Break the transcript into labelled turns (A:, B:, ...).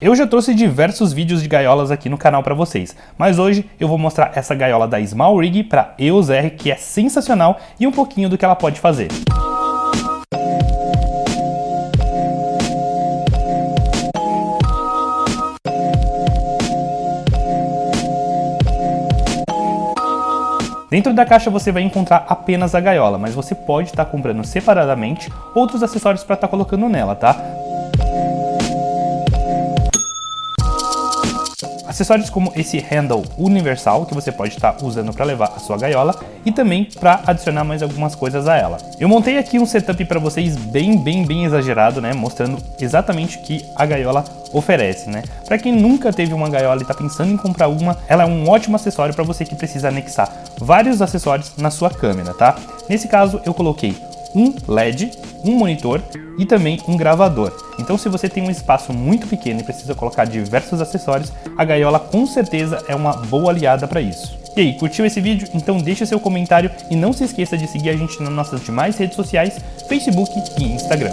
A: Eu já trouxe diversos vídeos de gaiolas aqui no canal para vocês, mas hoje eu vou mostrar essa gaiola da Small Rig para EOS R que é sensacional e um pouquinho do que ela pode fazer. Dentro da caixa você vai encontrar apenas a gaiola, mas você pode estar tá comprando separadamente outros acessórios para estar tá colocando nela, tá? Acessórios como esse handle universal que você pode estar usando para levar a sua gaiola e também para adicionar mais algumas coisas a ela. Eu montei aqui um setup para vocês bem, bem, bem exagerado, né? Mostrando exatamente o que a gaiola oferece, né? Para quem nunca teve uma gaiola e está pensando em comprar uma, ela é um ótimo acessório para você que precisa anexar vários acessórios na sua câmera, tá? Nesse caso, eu coloquei um LED, um monitor e também um gravador. Então se você tem um espaço muito pequeno e precisa colocar diversos acessórios, a gaiola com certeza é uma boa aliada para isso. E aí, curtiu esse vídeo? Então deixa seu comentário e não se esqueça de seguir a gente nas nossas demais redes sociais, Facebook e Instagram.